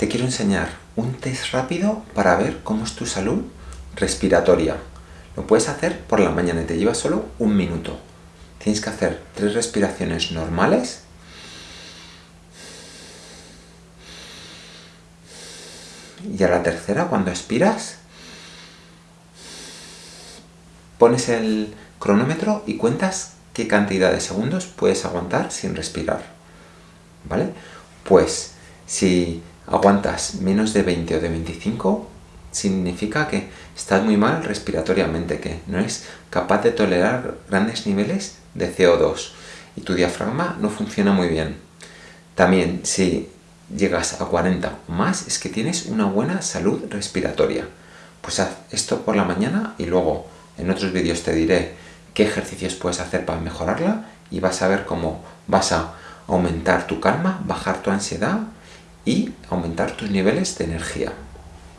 te quiero enseñar un test rápido para ver cómo es tu salud respiratoria. Lo puedes hacer por la mañana y te lleva solo un minuto. Tienes que hacer tres respiraciones normales. Y a la tercera, cuando expiras, pones el cronómetro y cuentas qué cantidad de segundos puedes aguantar sin respirar. ¿Vale? Pues si aguantas menos de 20 o de 25, significa que estás muy mal respiratoriamente, que no eres capaz de tolerar grandes niveles de CO2 y tu diafragma no funciona muy bien. También, si llegas a 40 o más, es que tienes una buena salud respiratoria. Pues haz esto por la mañana y luego en otros vídeos te diré qué ejercicios puedes hacer para mejorarla y vas a ver cómo vas a aumentar tu calma, bajar tu ansiedad y aumentar tus niveles de energía.